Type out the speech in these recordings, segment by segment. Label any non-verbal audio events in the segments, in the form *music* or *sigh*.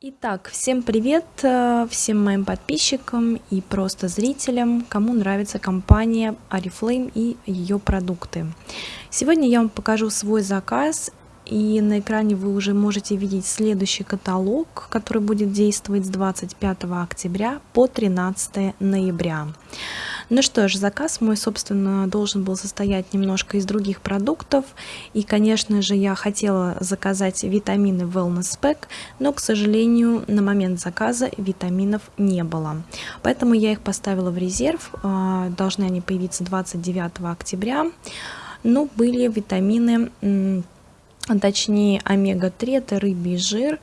Итак, всем привет э, всем моим подписчикам и просто зрителям, кому нравится компания Oriflame и ее продукты. Сегодня я вам покажу свой заказ и на экране вы уже можете видеть следующий каталог, который будет действовать с 25 октября по 13 ноября. Ну что ж, заказ мой, собственно, должен был состоять немножко из других продуктов. И, конечно же, я хотела заказать витамины Wellness Pack, но, к сожалению, на момент заказа витаминов не было. Поэтому я их поставила в резерв. А, должны они появиться 29 октября. Но были витамины, точнее омега-3, это рыбий жир,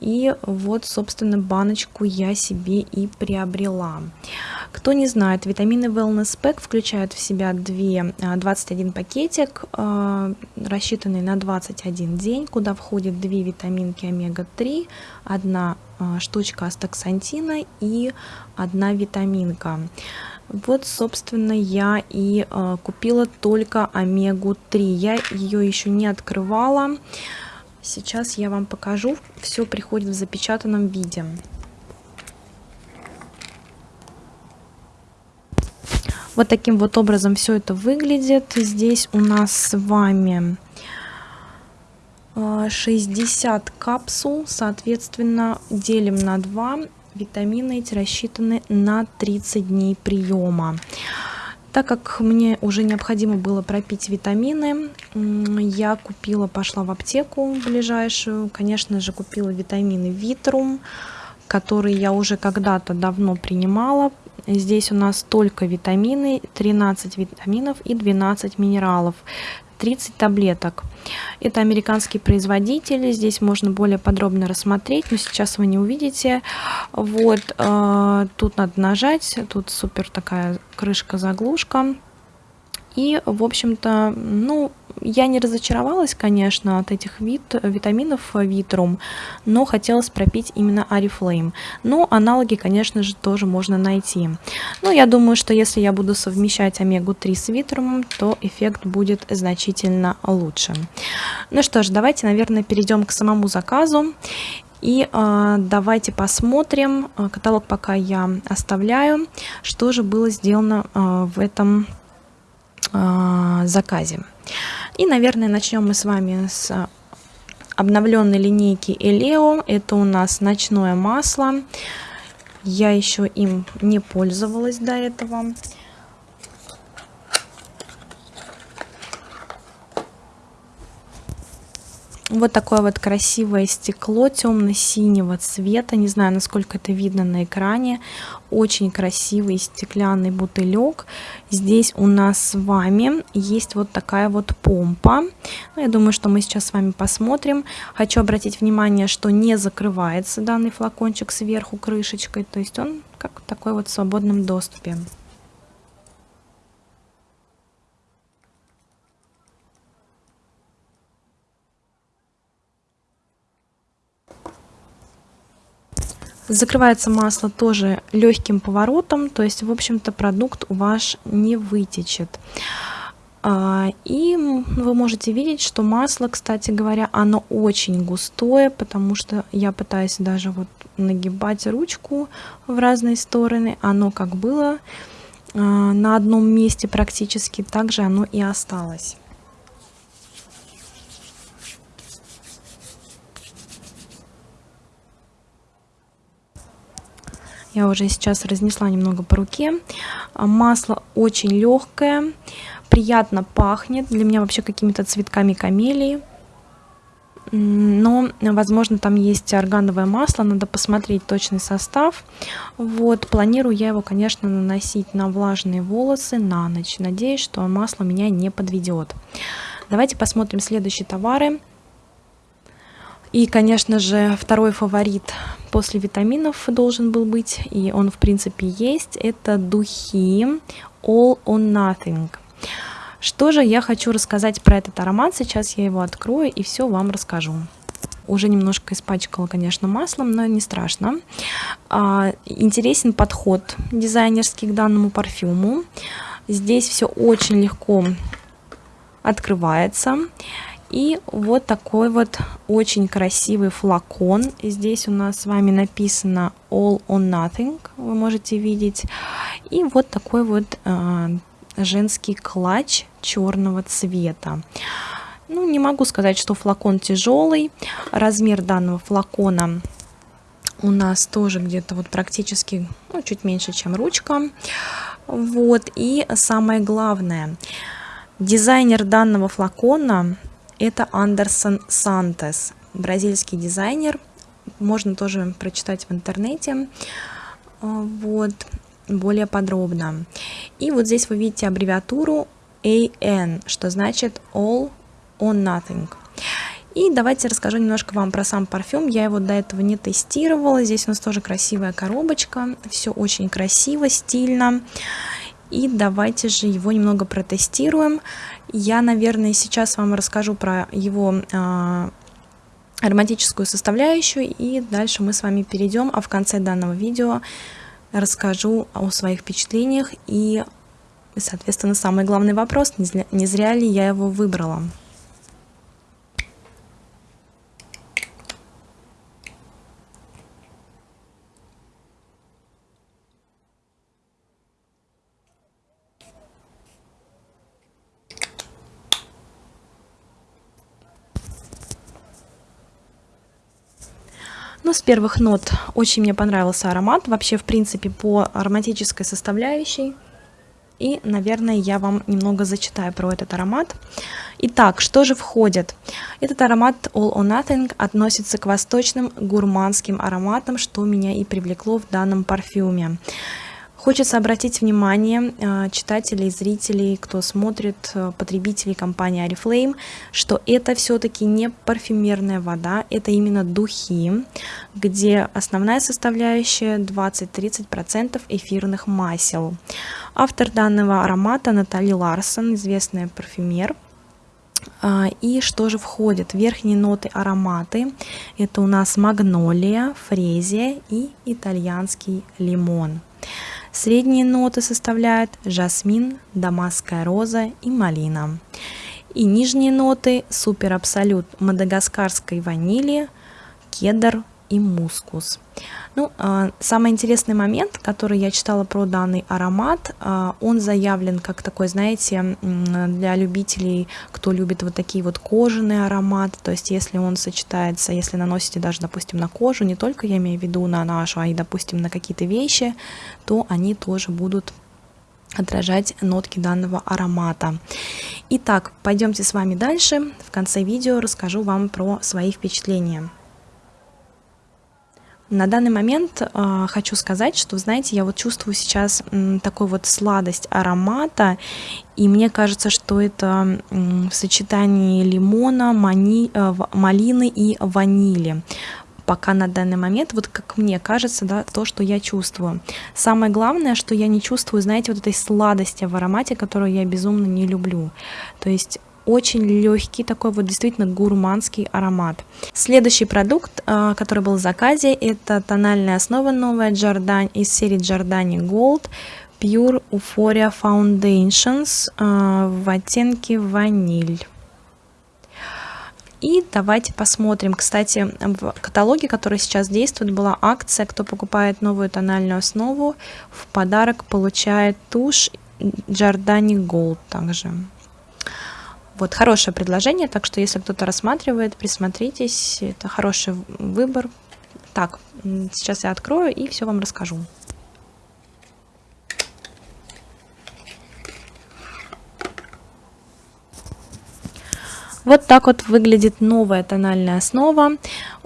и вот, собственно, баночку я себе и приобрела. Кто не знает, витамины Wellness Pack включают в себя 2, 21 а, пакетик, а, рассчитанный на 21 день, куда входит 2 витаминки омега-3, одна а, штучка астаксантина и одна витаминка. Вот, собственно, я и купила только омегу-3. Я ее еще не открывала. Сейчас я вам покажу. Все приходит в запечатанном виде. Вот таким вот образом все это выглядит. Здесь у нас с вами 60 а, капсул, соответственно, делим на 2. Витамины эти рассчитаны на 30 дней приема. Так как мне уже необходимо было пропить витамины, я купила, пошла в аптеку ближайшую, конечно же, купила витамины Витрум, которые я уже когда-то давно принимала. Здесь у нас только витамины, 13 витаминов и 12 минералов. 30 таблеток. Это американский производитель, здесь можно более подробно рассмотреть, но сейчас вы не увидите. Вот, э, тут надо нажать, тут супер такая крышка-заглушка. И, в общем-то, ну, я не разочаровалась, конечно, от этих вит, витаминов Витрум, но хотелось пропить именно Арифлейм. Но аналоги, конечно же, тоже можно найти. Но я думаю, что если я буду совмещать омегу-3 с Витрумом, то эффект будет значительно лучше. Ну что ж, давайте, наверное, перейдем к самому заказу. И э, давайте посмотрим, каталог пока я оставляю, что же было сделано э, в этом э, заказе. И, наверное, начнем мы с вами с обновленной линейки Элео. Это у нас ночное масло. Я еще им не пользовалась до этого. Вот такое вот красивое стекло темно-синего цвета. Не знаю, насколько это видно на экране. Очень красивый стеклянный бутылек. Здесь у нас с вами есть вот такая вот помпа. Ну, я думаю, что мы сейчас с вами посмотрим. Хочу обратить внимание, что не закрывается данный флакончик сверху крышечкой. То есть он как такой вот в свободном доступе. Закрывается масло тоже легким поворотом, то есть, в общем-то, продукт у вас не вытечет. А, и вы можете видеть, что масло, кстати говоря, оно очень густое, потому что я пытаюсь даже вот нагибать ручку в разные стороны. Оно как было а, на одном месте практически, так же оно и осталось. Я уже сейчас разнесла немного по руке. А, масло очень легкое, приятно пахнет. Для меня вообще какими-то цветками камелии. Но, возможно, там есть органовое масло, надо посмотреть точный состав. Вот, планирую я его, конечно, наносить на влажные волосы на ночь. Надеюсь, что масло меня не подведет. Давайте посмотрим следующие товары. И, конечно же, второй фаворит после витаминов должен был быть, и он, в принципе, есть. Это духи All on Nothing. Что же я хочу рассказать про этот аромат? Сейчас я его открою и все вам расскажу. Уже немножко испачкала, конечно, маслом, но не страшно. А, интересен подход дизайнерский к данному парфюму. Здесь все очень легко открывается. И вот такой вот очень красивый флакон. Здесь у нас с вами написано All or Nothing, вы можете видеть. И вот такой вот э, женский клатч черного цвета. Ну, не могу сказать, что флакон тяжелый. Размер данного флакона у нас тоже где-то вот практически ну, чуть меньше, чем ручка. Вот, и самое главное, дизайнер данного флакона это Андерсон Сантес, бразильский дизайнер. Можно тоже прочитать в интернете. Вот, более подробно. И вот здесь вы видите аббревиатуру AN, что значит All or Nothing. И давайте расскажу немножко вам про сам парфюм. Я его до этого не тестировала. Здесь у нас тоже красивая коробочка. Все очень красиво, стильно. И давайте же его немного протестируем. Я, наверное, сейчас вам расскажу про его э, ароматическую составляющую. И дальше мы с вами перейдем. А в конце данного видео расскажу о своих впечатлениях. И, соответственно, самый главный вопрос, не зря ли я его выбрала. Первых нот очень мне понравился аромат, вообще, в принципе, по ароматической составляющей. И, наверное, я вам немного зачитаю про этот аромат. Итак, что же входит? Этот аромат All or Nothing относится к восточным гурманским ароматам, что меня и привлекло в данном парфюме. Хочется обратить внимание э, читателей, зрителей, кто смотрит, э, потребителей компании Oriflame, что это все-таки не парфюмерная вода, это именно духи, где основная составляющая 20-30% эфирных масел. Автор данного аромата Натали Ларсон, известная парфюмер. А, и что же входит? Верхние ноты ароматы. Это у нас магнолия, фрезия и итальянский лимон. Средние ноты составляют жасмин, дамасская роза и малина. И нижние ноты супер абсолют мадагаскарской ванили, кедр, и мускус. Ну, а, самый интересный момент, который я читала про данный аромат, а, он заявлен как такой, знаете, для любителей, кто любит вот такие вот кожаные ароматы, то есть если он сочетается, если наносите даже, допустим, на кожу, не только я имею в виду на нашу, а и, допустим, на какие-то вещи, то они тоже будут отражать нотки данного аромата. Итак, пойдемте с вами дальше. В конце видео расскажу вам про свои впечатления. На данный момент э, хочу сказать, что, знаете, я вот чувствую сейчас м, такой вот сладость аромата, и мне кажется, что это м, в сочетании лимона, мани, э, малины и ванили пока на данный момент, вот как мне кажется, да, то, что я чувствую. Самое главное, что я не чувствую, знаете, вот этой сладости в аромате, которую я безумно не люблю. То есть очень легкий, такой вот действительно гурманский аромат. Следующий продукт, а, который был в заказе, это тональная основа новая Giordani из серии Giordani Gold Pure Euphoria Foundations а, в оттенке ваниль. И давайте посмотрим. Кстати, в каталоге, который сейчас действует, была акция. Кто покупает новую тональную основу, в подарок получает тушь Giordani Gold также. Вот, хорошее предложение, так что если кто-то рассматривает, присмотритесь, это хороший выбор. Так, сейчас я открою и все вам расскажу. Вот так вот выглядит новая тональная основа.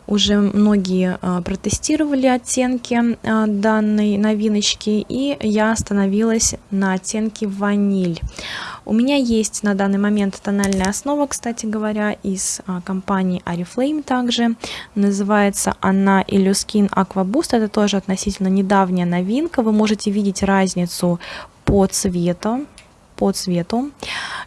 Уже многие а, протестировали оттенки а, данной новиночки, и я остановилась на оттенке ваниль. У меня есть на данный момент тональная основа, кстати говоря, из а, компании Oriflame также. Называется она Illuskin Aqua Boost. Это тоже относительно недавняя новинка. Вы можете видеть разницу по цвету по цвету.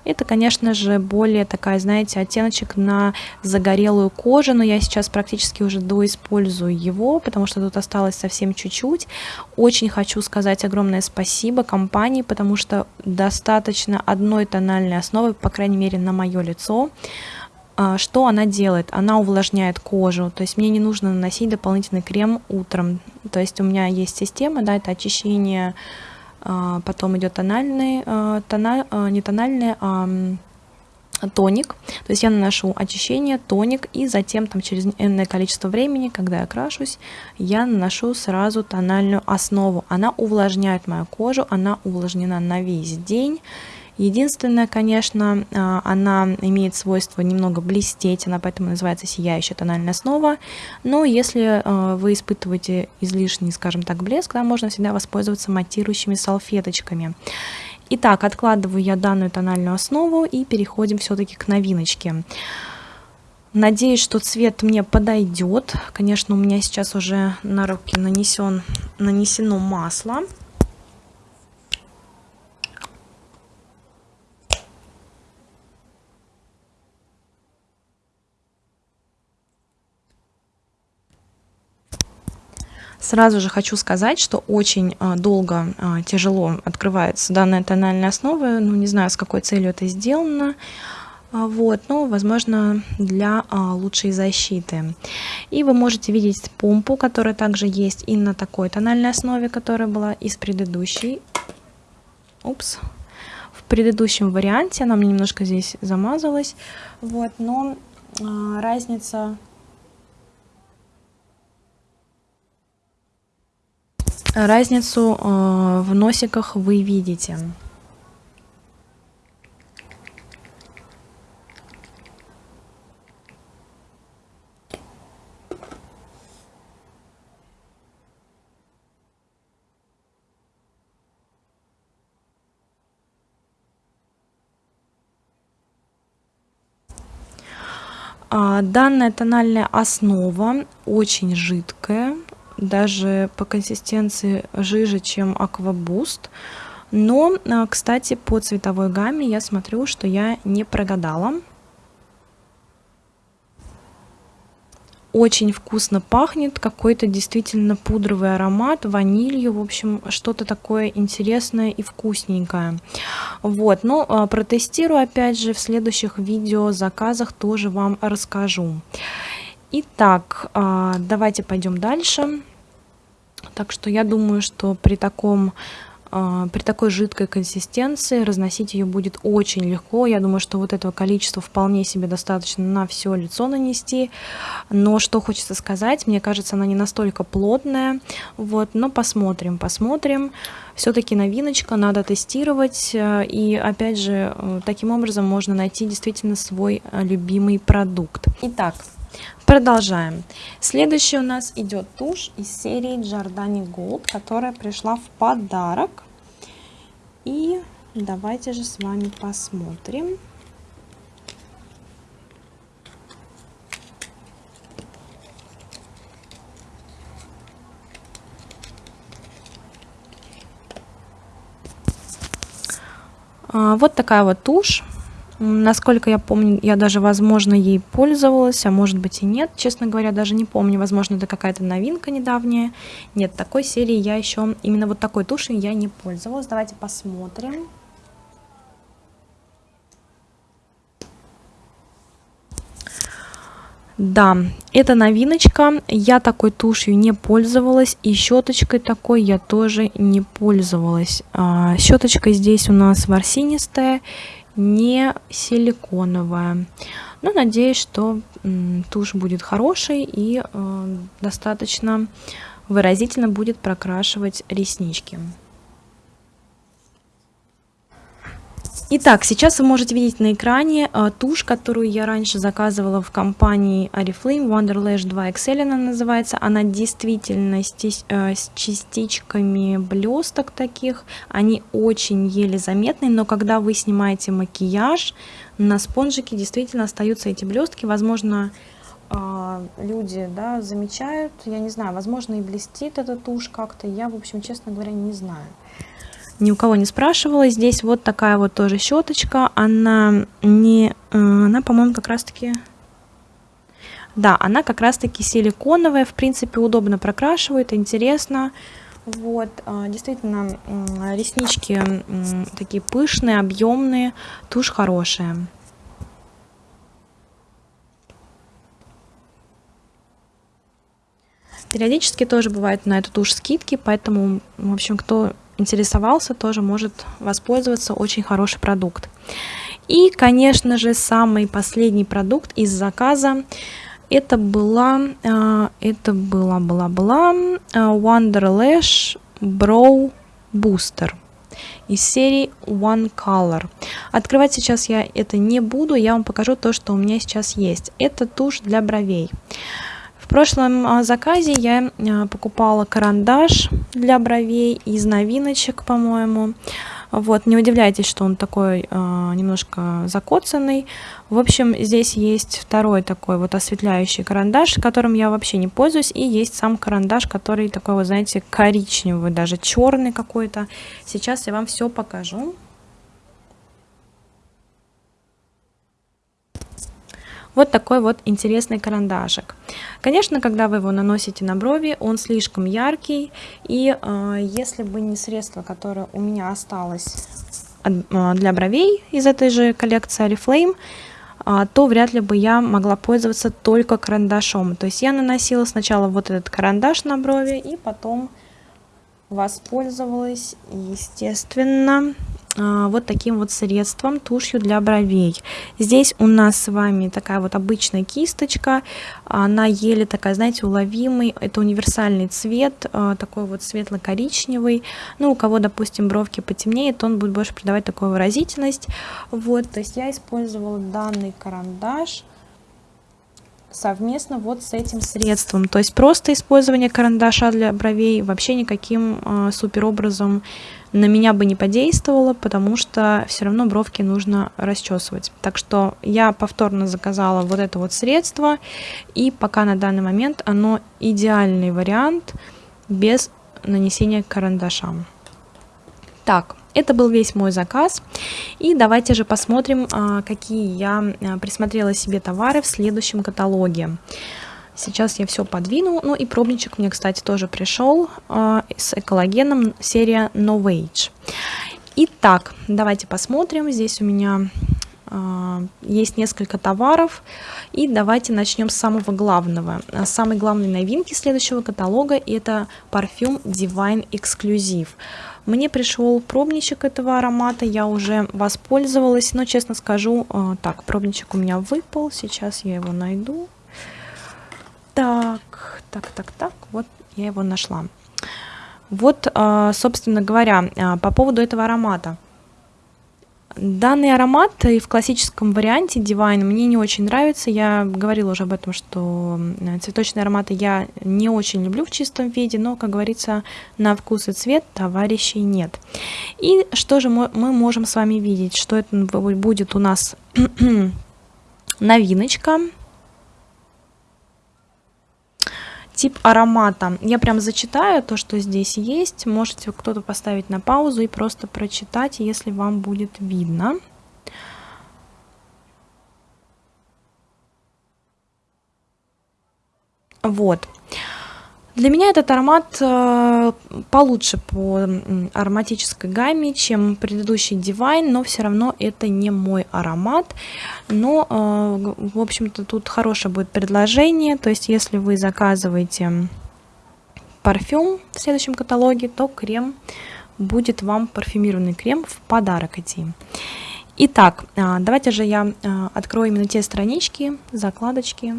Это, конечно же, более такая, знаете, оттеночек на загорелую кожу, но я сейчас практически уже доиспользую его, потому что тут осталось совсем чуть-чуть. Очень хочу сказать огромное спасибо компании, потому что достаточно одной тональной основы, по крайней мере, на мое лицо, а, что она делает? Она увлажняет кожу, то есть мне не нужно наносить дополнительный крем утром. То есть у меня есть система, да, это очищение, потом идет тональный, а, тона, не тональный, а тоник. То есть я наношу очищение, тоник, и затем там через энное количество времени, когда я крашусь, я наношу сразу тональную основу. Она увлажняет мою кожу, она увлажнена на весь день. Единственное, конечно, а, она имеет свойство немного блестеть, она поэтому называется сияющая тональная основа. Но если а, вы испытываете излишний, скажем так, блеск, да, можно всегда воспользоваться матирующими салфеточками. Итак, откладываю я данную тональную основу и переходим все-таки к новиночке. Надеюсь, что цвет мне подойдет. Конечно, у меня сейчас уже на руки нанесен, нанесено масло. Сразу же хочу сказать, что очень а, долго, а, тяжело открывается данная тональная основа. Ну, не знаю, с какой целью это сделано. А, вот, но, возможно, для лучшей защиты. И вы можете видеть помпу, которая также есть и на такой тональной основе, которая была из предыдущей. Упс. В предыдущем варианте она мне немножко здесь замазалась. Вот, но разница Разницу э, в носиках вы видите. А, данная тональная основа очень жидкая, даже по консистенции жиже, чем Aquaboost. Но, а, кстати, по цветовой гамме я смотрю, что я не прогадала. Очень вкусно пахнет, какой-то действительно пудровый аромат, ванилью, в общем, что-то такое интересное и вкусненькое. Вот, но а, протестирую опять же в следующих видео заказах тоже вам расскажу. Итак, а, давайте пойдем дальше. Так что я думаю, что при таком а, при такой жидкой консистенции разносить ее будет очень легко. Я думаю, что вот этого количества вполне себе достаточно на все лицо нанести. Но что хочется сказать, мне кажется, она не настолько плотная. Вот, но посмотрим, посмотрим. Все-таки новиночка, надо тестировать. И опять же, э, таким образом можно найти действительно свой э, любимый продукт. Итак, Продолжаем. Следующий у нас идет тушь из серии Giordani Gold, которая пришла в подарок. И давайте же с вами посмотрим. А, вот такая вот тушь. Насколько я помню, я даже, возможно, ей пользовалась, а может быть и нет. Честно говоря, даже не помню. Возможно, это какая-то новинка недавняя. Нет, такой серии я еще, именно вот такой тушью я не пользовалась. Давайте посмотрим. Да, это новиночка. Я такой тушью не пользовалась. И щеточкой такой я тоже не пользовалась. А, щеточка здесь у нас ворсинистая не силиконовая. Но надеюсь, что тушь будет хорошей и э, достаточно выразительно будет прокрашивать реснички. Итак, сейчас вы можете видеть на экране э, тушь, которую я раньше заказывала в компании Oriflame, Wonderlash 2 XL она называется. Она действительно э, с частичками блесток таких, они очень еле заметны, но когда вы снимаете макияж, на спонжике действительно остаются эти блестки. Возможно, э, люди да, замечают, я не знаю, возможно и блестит эта тушь как-то, я, в общем, честно говоря, не знаю ни у кого не спрашивала. Здесь вот такая вот тоже щеточка. Она не... Э, она, по-моему, как раз-таки... Да, она как раз-таки силиконовая. В принципе, удобно прокрашивает, интересно. Вот, э, действительно, реснички такие пышные, объемные, тушь хорошая. Периодически тоже бывают на эту тушь скидки, поэтому, в общем, кто интересовался, тоже может воспользоваться. Очень хороший продукт. И, конечно же, самый последний продукт из заказа это была, а, это была, была, была а, Wonder Lash Brow Booster из серии One Color. Открывать сейчас я это не буду, я вам покажу то, что у меня сейчас есть. Это тушь для бровей. В прошлом а, заказе я покупала карандаш для бровей из новиночек, по-моему. Вот, не удивляйтесь, что он такой э, немножко закоцанный. В общем, здесь есть второй такой вот осветляющий карандаш, которым я вообще не пользуюсь, и есть сам карандаш, который такой, вот знаете, коричневый, даже черный какой-то. Сейчас я вам все покажу. Вот такой вот интересный карандашик. Конечно, когда вы его наносите на брови, он слишком яркий, и э, если бы не средство, которое у меня осталось э, для бровей из этой же коллекции Oriflame, э, то вряд ли бы я могла пользоваться только карандашом. То есть я наносила сначала вот этот карандаш на брови, и потом воспользовалась, естественно, а, вот таким вот средством, тушью для бровей. Здесь у нас с вами такая вот обычная кисточка, она еле такая, знаете, уловимый, это универсальный цвет, а, такой вот светло-коричневый, ну, у кого, допустим, бровки потемнеет, он будет больше придавать такую выразительность, вот, то есть я использовала данный карандаш, совместно вот с этим средством. То есть просто использование карандаша для бровей вообще никаким э, супер образом на меня бы не подействовало, потому что все равно бровки нужно расчесывать. Так что я повторно заказала вот это вот средство, и пока на данный момент оно идеальный вариант без нанесения карандаша. Так, это был весь мой заказ. И давайте же посмотрим, а, какие я а, присмотрела себе товары в следующем каталоге. Сейчас я все подвину. Ну и пробничек мне, кстати, тоже пришел э, с экологеном серия No Age. Итак, давайте посмотрим. Здесь у меня э, есть несколько товаров. И давайте начнем с самого главного. Самой главной новинки следующего каталога это парфюм Divine Exclusive. Мне пришел пробничек этого аромата, я уже воспользовалась, но честно скажу, э, так, пробничек у меня выпал, сейчас я его найду. Так, так, так, так, вот я его нашла. Вот, а, собственно говоря, а, по поводу этого аромата. Данный аромат и в классическом варианте Divine мне не очень нравится. Я говорила уже об этом, что цветочные ароматы я не очень люблю в чистом виде, но, как говорится, на вкус и цвет товарищей нет. И что же мы можем с вами видеть? Что это будет у нас *clears throat* новиночка Тип аромата. Я прям зачитаю то, что здесь есть. Можете кто-то поставить на паузу и просто прочитать, если вам будет видно. Вот. Для меня этот аромат э, получше по ароматической гамме, чем предыдущий Divine, но все равно это не мой аромат. Но, э, в общем-то, тут хорошее будет предложение, то есть если вы заказываете парфюм в следующем каталоге, то крем будет вам парфюмированный крем в подарок идти. Итак, э, давайте же я открою именно те странички, закладочки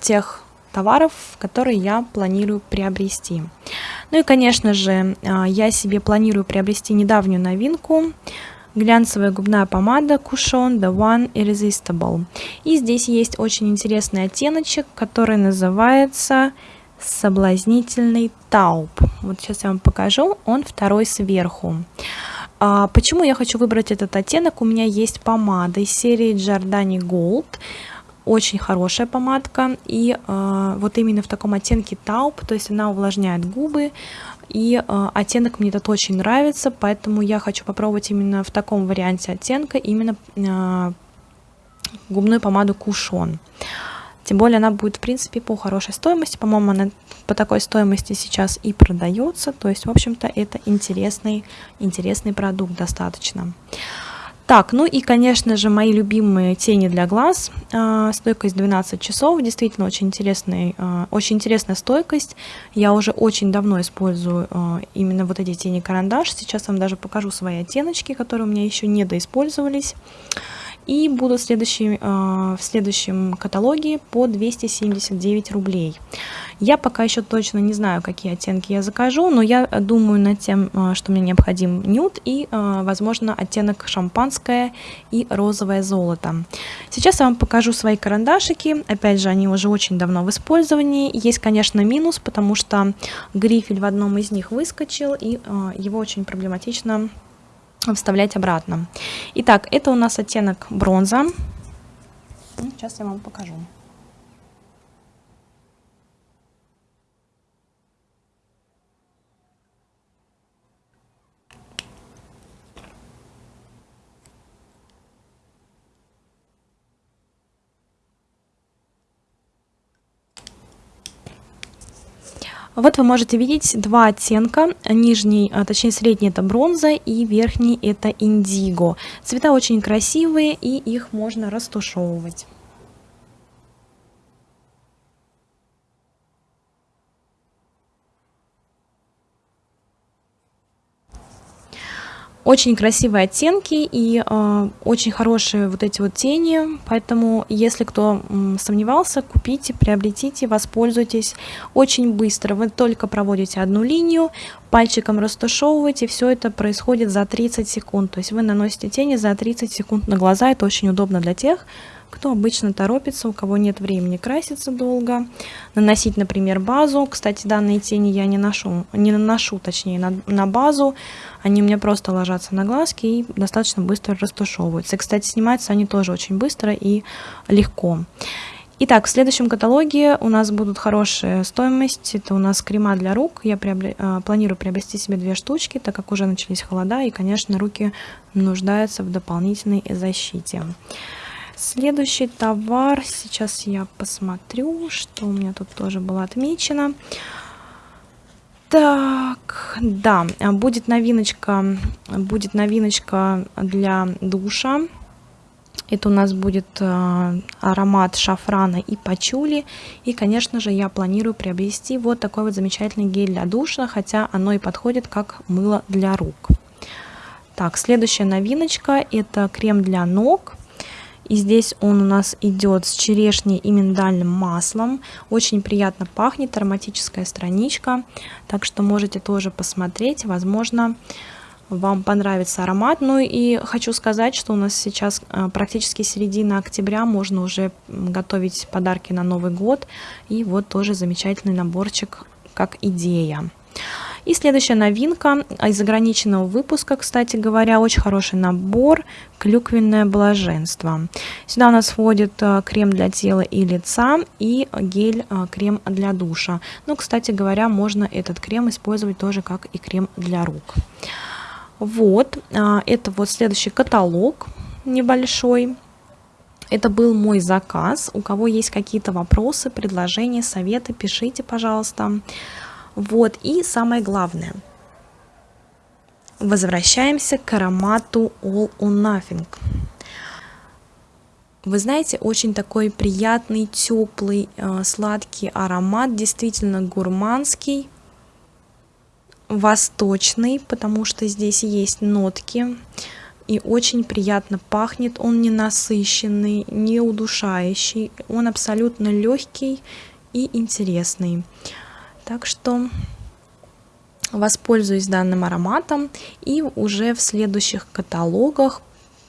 тех товаров, которые я планирую приобрести. Ну и, конечно же, а, я себе планирую приобрести недавнюю новинку. Глянцевая губная помада Cushion The One Irresistible. И здесь есть очень интересный оттеночек, который называется соблазнительный тауп. Вот сейчас я вам покажу, он второй сверху. А, почему я хочу выбрать этот оттенок? У меня есть помада из серии Giordani Gold. Очень хорошая помадка, и э, вот именно в таком оттенке тауп, то есть она увлажняет губы, и э, оттенок мне этот очень нравится, поэтому я хочу попробовать именно в таком варианте оттенка, именно э, губную помаду Кушон. Тем более она будет, в принципе, по хорошей стоимости. По-моему, она по такой стоимости сейчас и продается. То есть, в общем-то, это интересный, интересный продукт достаточно. Так, ну и, конечно же, мои любимые тени для глаз. А, стойкость 12 часов. Действительно очень, интересный, а, очень интересная стойкость. Я уже очень давно использую а, именно вот эти тени карандаш. Сейчас вам даже покажу свои оттеночки, которые у меня еще не доиспользовались и будут в, следующем, в следующем каталоге по 279 рублей. Я пока еще точно не знаю, какие оттенки я закажу, но я думаю над тем, э, что мне необходим нюд и, э, возможно, оттенок шампанское и розовое золото. Сейчас я вам покажу свои карандашики. Опять же, они уже очень давно в использовании. Есть, конечно, минус, потому что грифель в одном из них выскочил, и его очень проблематично вставлять обратно. Итак, это у нас оттенок бронза. Сейчас я вам покажу. Вот вы можете видеть два оттенка. Нижний, а, точнее средний это бронза и верхний это индиго. Цвета очень красивые и их можно растушевывать. Очень красивые оттенки и э, очень хорошие вот эти вот тени, поэтому если кто сомневался, купите, приобретите, воспользуйтесь очень быстро. Вы только проводите одну линию, пальчиком растушевываете, все это происходит за 30 секунд. То есть вы наносите тени за 30 секунд на глаза, это очень удобно для тех, кто обычно торопится, у кого нет времени краситься долго, наносить, например, базу. Кстати, данные тени я не ношу, не наношу, точнее, на, на базу. Они у меня просто ложатся на глазки и достаточно быстро растушевываются. Кстати, снимаются они тоже очень быстро и легко. Итак, в следующем каталоге у нас будут хорошая стоимость. Это у нас крема для рук. Я приобре... А, планирую приобрести себе две штучки, так как уже начались холода, и, конечно, руки нуждаются в дополнительной защите. Следующий товар, сейчас я посмотрю, что у меня тут тоже было отмечено. Так, да, будет новиночка, будет новиночка для душа. Это у нас будет э, аромат шафрана и пачули. И, конечно же, я планирую приобрести вот такой вот замечательный гель для душа, хотя оно и подходит как мыло для рук. Так, следующая новиночка это крем для ног. И здесь он у нас идет с черешней и миндальным маслом. Очень приятно пахнет, ароматическая страничка. Так что можете тоже посмотреть. Возможно, вам понравится аромат. Ну и хочу сказать, что у нас сейчас э, практически середина октября, можно уже готовить подарки на Новый год. И вот тоже замечательный наборчик как идея. И следующая новинка из ограниченного выпуска, кстати говоря, очень хороший набор «Клюквенное блаженство». Сюда у нас входит э, крем для тела и лица и гель-крем э, для душа. Ну, кстати говоря, можно этот крем использовать тоже как и крем для рук. Вот, э, это вот следующий каталог небольшой. Это был мой заказ. У кого есть какие-то вопросы, предложения, советы, пишите, пожалуйста. Вот, и самое главное. Возвращаемся к аромату All or Nothing. Вы знаете, очень такой приятный, теплый, э, сладкий аромат, действительно гурманский, восточный, потому что здесь есть нотки, и очень приятно пахнет, он не насыщенный, не удушающий, он абсолютно легкий и интересный. Так что воспользуюсь данным ароматом и уже в следующих каталогах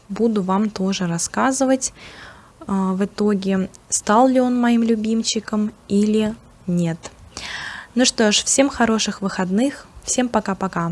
буду вам тоже рассказывать а, в итоге, стал ли он моим любимчиком или нет. Ну что ж, всем хороших выходных, всем пока-пока.